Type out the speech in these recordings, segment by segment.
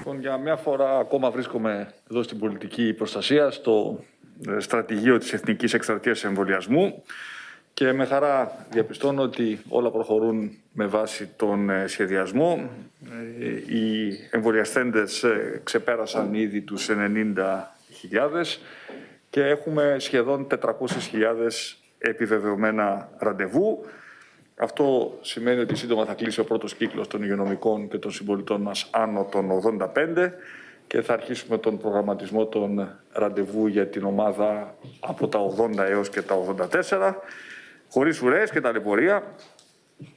Λοιπόν, για μια φορά ακόμα βρίσκομαι εδώ στην πολιτική προστασία, στο ε, στρατηγείο της Εθνικής Εκστρατείας Εμβολιασμού και με χαρά διαπιστώνω ότι όλα προχωρούν με βάση τον ε, σχεδιασμό. Ε, οι εμβολιαστέντες ξεπέρασαν ήδη τους 90.000 και έχουμε σχεδόν 400.000 επιβεβαιωμένα ραντεβού. Αυτό σημαίνει ότι σύντομα θα κλείσει ο πρώτος κύκλος των υγειονομικών και των συμπολιτών μας άνω των 85 και θα αρχίσουμε τον προγραμματισμό των ραντεβού για την ομάδα από τα 80 έως και τα 84 χωρίς ουρές και ταλαιπωρία.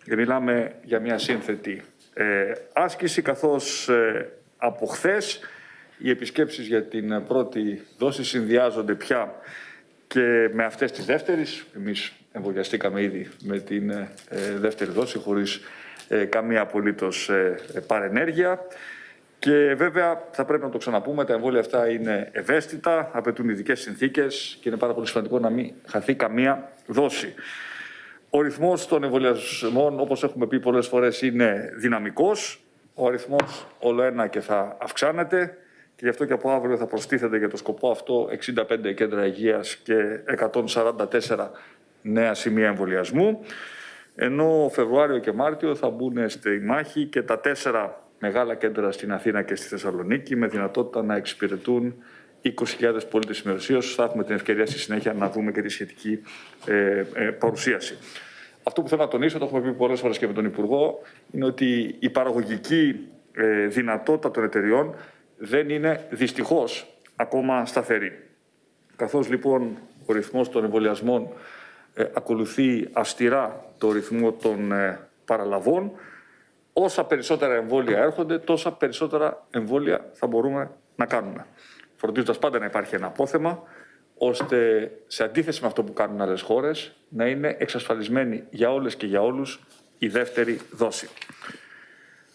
Και μιλάμε για μια σύνθετη ε, άσκηση καθώς ε, από χθες οι επισκέψεις για την πρώτη δόση συνδυάζονται πια και με αυτές τις δεύτερες. Εμείς εμβολιαστήκαμε ήδη με την ε, δεύτερη δόση χωρίς ε, καμία απολύτως ε, παρενέργεια. Και βέβαια θα πρέπει να το ξαναπούμε, τα εμβόλια αυτά είναι ευαίσθητα, απαιτούν ειδικές συνθήκες και είναι πάρα πολύ σημαντικό να μην χαθεί καμία δόση. Ο ρυθμός των εμβολιασμών, όπως έχουμε πει πολλές φορές, είναι δυναμικός. Ο αριθμός όλο ένα και θα αυξάνεται και γι' αυτό και από αύριο θα προστίθεται για το σκοπό αυτό 65 κέντρα υγείας και 144 νέα σημεία εμβολιασμού. Ενώ Φεβρουάριο και Μάρτιο θα μπουν στη μάχη και τα τέσσερα μεγάλα κέντρα στην Αθήνα και στη Θεσσαλονίκη με δυνατότητα να εξυπηρετούν 20.000 πολίτες ημεροσίως. Θα έχουμε την ευκαιρία στη συνέχεια να δούμε και τη σχετική ε, ε, παρουσίαση. Αυτό που θέλω να τονίσω, το έχουμε πει πολλές φορές και με τον Υπουργό, είναι ότι η παραγωγική ε, δυνατότητα των εταιριών δεν είναι δυστυχώς ακόμα σταθερή. Καθώς λοιπόν ο ρυθμός των εμβολιασμών ε, ακολουθεί αυστηρά το ρυθμό των ε, παραλαβών, όσα περισσότερα εμβόλια έρχονται, τόσα περισσότερα εμβόλια θα μπορούμε να κάνουμε. Φροντίζοντας πάντα να υπάρχει ένα απόθεμα, ώστε σε αντίθεση με αυτό που κάνουν άλλες χώρες, να είναι εξασφαλισμένη για όλες και για όλους η δεύτερη δόση.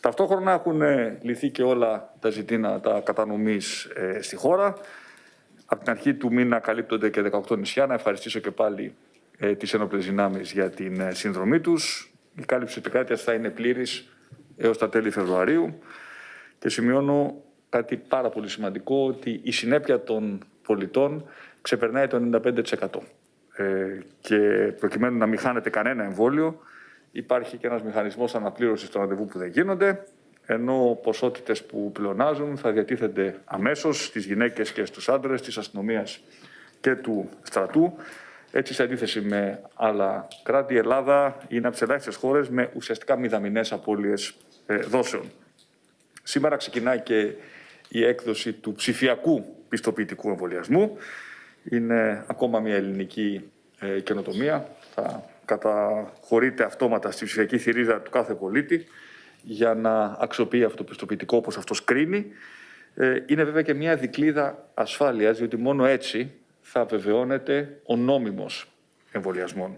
Ταυτόχρονα έχουν ε, λυθεί και όλα τα ζητήματα κατανομής ε, στη χώρα. Από την αρχή του μήνα καλύπτονται και 18 νησιά. Να ευχαριστήσω και πάλι ε, τις ενόπλες δυνάμεις για την ε, συνδρομή τους. Η κάλυψη της επικράτειας θα είναι πλήρης έως τα τέλη Φεβρουαρίου. Και σημειώνω κάτι πάρα πολύ σημαντικό, ότι η συνέπεια των πολιτών ξεπερνάει το 95%. Ε, και προκειμένου να μην χάνεται κανένα εμβόλιο, υπάρχει και ένας μηχανισμός αναπλήρωσης των ραντεβού που δεν γίνονται, ενώ ποσότητες που πλεονάζουν θα διατίθενται αμέσως στις γυναίκες και στους άντρες της αστυνομίας και του στρατού. Έτσι, σε αντίθεση με άλλα κράτη, η Ελλάδα είναι από τις ελάχιστες χώρες με ουσιαστικά μηδαμινές απώλειες ε, δόσεων. Σήμερα ξεκινάει και η έκδοση του ψηφιακού πιστοποιητικού εμβολιασμού. Είναι ακόμα μια ελληνική ε, καινοτομία. Θα καταχωρείται αυτόματα στη ψηφιακή θηρίδα του κάθε πολίτη για να αξιοποιεί αυτό το πιστοποιητικό όπως αυτός κρίνει. Ε, είναι βέβαια και μια δικλίδα ασφάλειας, διότι μόνο έτσι θα βεβαιώνεται ο νόμιμος εμβολιασμών.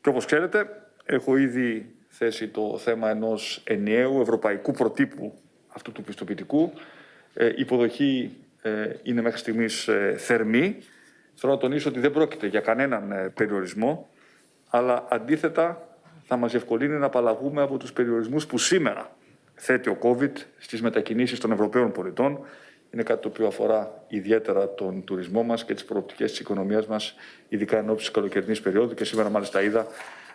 Και όπως ξέρετε, έχω ήδη θέσει το θέμα ενός ενιαίου ευρωπαϊκού προτύπου αυτού του πιστοποιητικού. Ε, η υποδοχή ε, είναι μέχρι στιγμής θερμή. Θέλω να τονίσω ότι δεν πρόκειται για κανέναν περιορισμό αλλά αντίθετα θα μας ευκολύνει να απαλλαγούμε από τους περιορισμούς που σήμερα θέτει ο COVID στις μετακινήσεις των Ευρωπαίων πολιτών. Είναι κάτι το οποίο αφορά ιδιαίτερα τον τουρισμό μας και τις προοπτικές της οικονομίας μας, ειδικά εν ώψη της καλοκαιρινής περίοδου. Και σήμερα μάλιστα είδα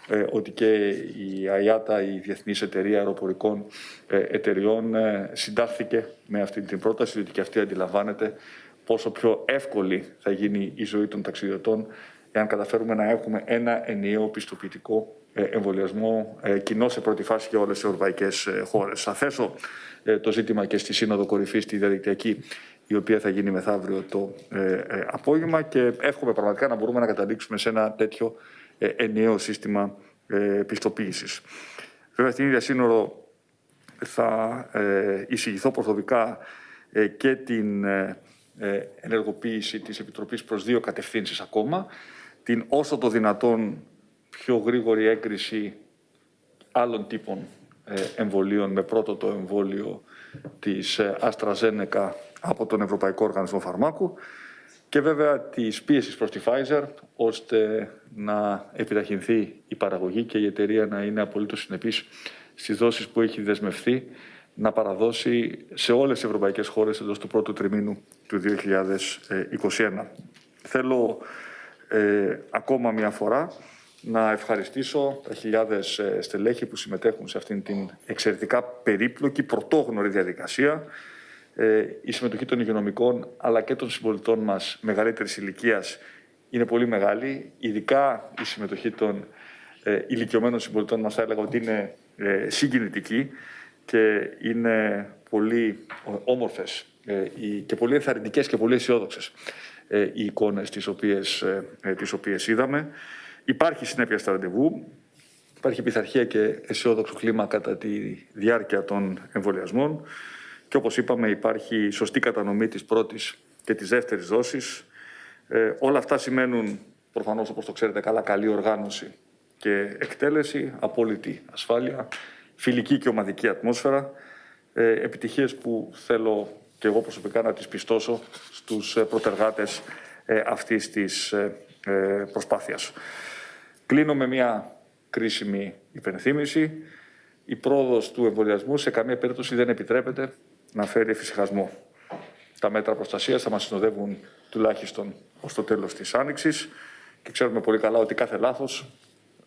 ε, ότι και η ΑΙΑΤΑ, η Διεθνής Εταιρεία Αεροπορικών ε, Εταιριών, ε, συντάχθηκε με αυτή την πρόταση, διότι και αυτή αντιλαμβάνεται πόσο πιο εύκολη θα γίνει η ζωή των ταξιδιωτών εάν καταφέρουμε να έχουμε ένα ενιαίο πιστοποιητικό ε, εμβολιασμό ε, κοινό σε πρώτη φάση για όλες τις ευρωπαϊκές ε, χώρες. Θα θέσω το ζήτημα και στη Σύνοδο Κορυφής, στη διαδικτυακή, η οποία θα γίνει μεθαύριο το απόγευμα και εύχομαι πραγματικά να μπορούμε να καταλήξουμε σε ένα τέτοιο ενιαίο σύστημα πιστοποίησης. Βέβαια, στην ίδια σύνορο θα εισηγηθώ προσωπικά και την ενεργοποίηση της Επιτροπής προς δύο κατευθύνσεις ακόμα την όσο το δυνατόν πιο γρήγορη έγκριση άλλων τύπων ε, εμβολίων με πρώτο το εμβόλιο της AstraZeneca ε, από τον Ευρωπαϊκό Οργανισμό Φαρμάκου και βέβαια της πίεσης προς τη Pfizer ώστε να επιταχυνθεί η παραγωγή και η εταιρεία να είναι απολύτως συνεπής στις δόσεις που έχει δεσμευθεί να παραδώσει σε όλες τις ευρωπαϊκές χώρες εντός του πρώτου τριμήνου του 2021. Θέλω ε, ακόμα μια φορά να ευχαριστήσω τα χιλιάδες ε, στελέχη που συμμετέχουν σε αυτήν την εξαιρετικά περίπλοκη, πρωτόγνωρη διαδικασία. Ε, η συμμετοχή των υγειονομικών αλλά και των συμπολιτών μας μεγαλύτερης ηλικίας είναι πολύ μεγάλη. Ειδικά η συμμετοχή των ε, ηλικιωμένων συμπολιτών μας θα έλεγα ότι είναι ε, συγκινητική και είναι πολύ όμορφες ε, και πολύ ενθαρρυντικές και πολύ αισιόδοξες ε, οι εικόνες τις οποίες, ε, τις οποίες είδαμε. Υπάρχει συνέπεια στα ραντεβού, υπάρχει πειθαρχία και αισιόδοξο κλίμα κατά τη διάρκεια των εμβολιασμών και όπως είπαμε υπάρχει σωστή κατανομή της πρώτης και της δεύτερης δόσης. Ε, όλα αυτά σημαίνουν προφανώς όπως το ξέρετε καλά καλή οργάνωση και εκτέλεση, απόλυτη ασφάλεια, φιλική και ομαδική ατμόσφαιρα, ε, επιτυχίες που θέλω και εγώ προσωπικά να τις πιστώσω στους ε, προτεργάτες ε, αυτής της ε, προσπάθειας. Κλείνω με μια κρίσιμη υπενθύμηση. Η πρόοδος του εμβολιασμού σε καμία περίπτωση δεν επιτρέπεται να φέρει εφησυχασμό. Τα μέτρα προστασίας θα μας συνοδεύουν τουλάχιστον ως το τέλος της Άνοιξης και ξέρουμε πολύ καλά ότι κάθε λάθος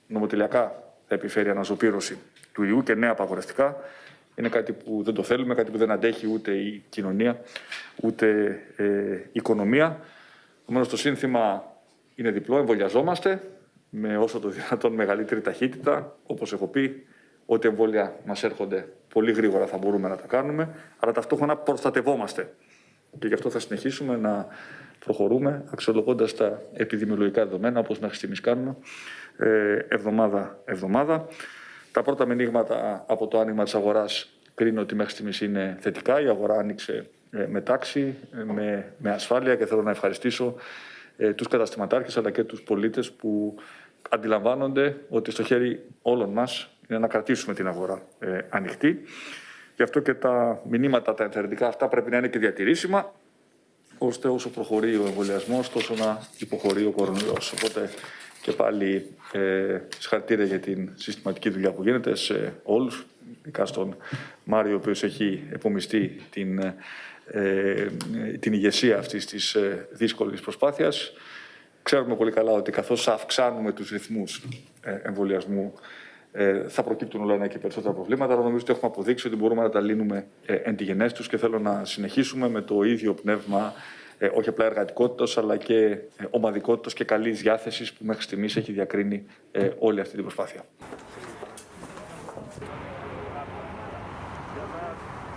νομοτελειακά θα επιφέρει αναζωπήρωση του ιού και νέα απαγορευτικά. Είναι κάτι που δεν το θέλουμε, κάτι που δεν αντέχει ούτε η κοινωνία, ούτε ε, η οικονομία. Επομένως, το σύνθημα είναι διπλό. Εμβολιαζόμαστε με όσο το δυνατόν μεγαλύτερη ταχύτητα. Όπως έχω πει, ό,τι εμβόλια μας έρχονται πολύ γρήγορα θα μπορούμε να τα κάνουμε, αλλά ταυτόχρονα προστατευόμαστε. Και γι' αυτό θα συνεχίσουμε να προχωρούμε αξιολογώντας τα επιδημιολογικά δεδομένα, όπως μέχρι στιγμής κάνουμε, εβδομάδα-εβδομάδα. Τα πρώτα μηνύματα από το άνοιγμα της αγοράς κρίνω ότι μέχρι στιγμής είναι θετικά. Η αγορά άνοιξε ε, με τάξη, ε, με, με ασφάλεια και θέλω να ευχαριστήσω ε, τους καταστηματάρχες αλλά και τους πολίτες που αντιλαμβάνονται ότι στο χέρι όλων μας είναι να κρατήσουμε την αγορά ε, ανοιχτή. Γι' αυτό και τα μηνύματα, τα ενθαρρυντικά αυτά πρέπει να είναι και διατηρήσιμα, ώστε όσο προχωρεί ο εμβολιασμός, τόσο να υποχωρεί ο κορονοϊός. Οπότε και πάλι ε, συγχαρητήρια για την συστηματική δουλειά που γίνεται σε όλους, ειδικά στον Μάριο, ο οποίος έχει επομιστεί την, ε, την ηγεσία αυτής της ε, δύσκολης προσπάθειας. Ξέρουμε πολύ καλά ότι καθώς αυξάνουμε τους ρυθμούς ε, εμβολιασμού ε, θα προκύπτουν όλα ένα και περισσότερα προβλήματα, αλλά νομίζω ότι έχουμε αποδείξει ότι μπορούμε να τα λύνουμε ε, εν τη γενές και θέλω να συνεχίσουμε με το ίδιο πνεύμα ε, όχι απλά εργατικότητας, αλλά και ε, ομαδικότητας και καλής διάθεσης που μέχρι στιγμής έχει διακρίνει ε, όλη αυτή την προσπάθεια.